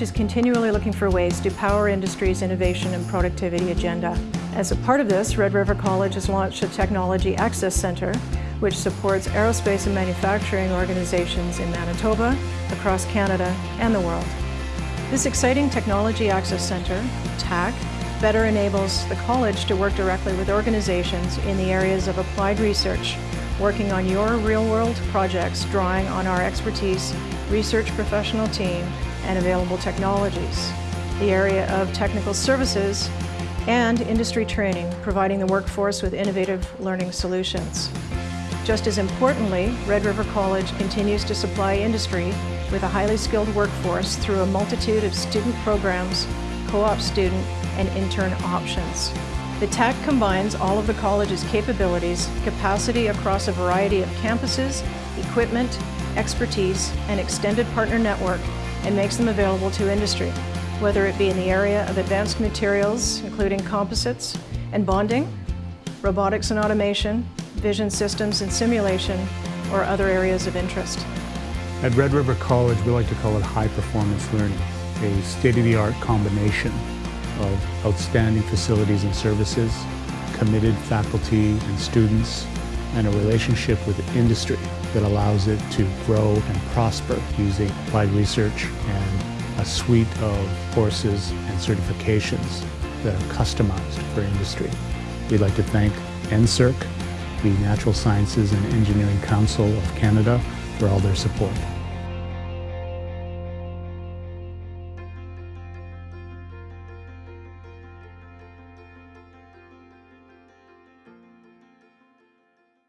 is continually looking for ways to power industry's innovation and productivity agenda. As a part of this, Red River College has launched a Technology Access Centre, which supports aerospace and manufacturing organizations in Manitoba, across Canada, and the world. This exciting Technology Access Centre, TAC, better enables the college to work directly with organizations in the areas of applied research, working on your real-world projects drawing on our expertise, research professional team, and available technologies. The area of technical services and industry training, providing the workforce with innovative learning solutions. Just as importantly, Red River College continues to supply industry with a highly skilled workforce through a multitude of student programs, co-op student, and intern options. The TAC combines all of the college's capabilities, capacity across a variety of campuses, equipment, expertise, and extended partner network and makes them available to industry, whether it be in the area of advanced materials, including composites and bonding, robotics and automation, vision systems and simulation, or other areas of interest. At Red River College, we like to call it high performance learning, a state-of-the-art combination of outstanding facilities and services, committed faculty and students, and a relationship with the industry that allows it to grow and prosper using applied research and a suite of courses and certifications that are customized for industry. We'd like to thank NSERC, the Natural Sciences and Engineering Council of Canada, for all their support.